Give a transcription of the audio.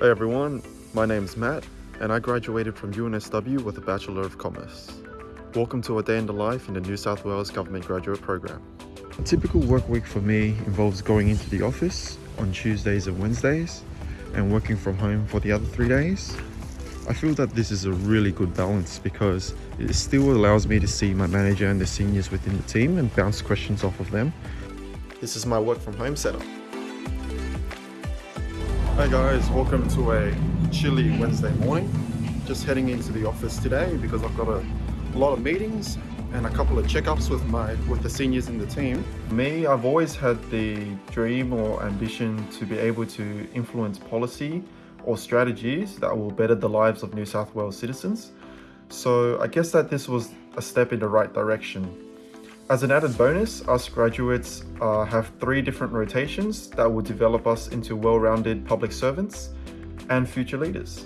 Hey everyone, my name's Matt and I graduated from UNSW with a Bachelor of Commerce. Welcome to a day in the life in the New South Wales Government Graduate Program. A typical work week for me involves going into the office on Tuesdays and Wednesdays and working from home for the other three days. I feel that this is a really good balance because it still allows me to see my manager and the seniors within the team and bounce questions off of them. This is my work from home setup. Hi guys, welcome to a chilly Wednesday morning. Just heading into the office today because I've got a lot of meetings and a couple of checkups with my with the seniors in the team. Me, I've always had the dream or ambition to be able to influence policy or strategies that will better the lives of New South Wales citizens. So I guess that this was a step in the right direction. As an added bonus, us graduates uh, have three different rotations that will develop us into well-rounded public servants and future leaders.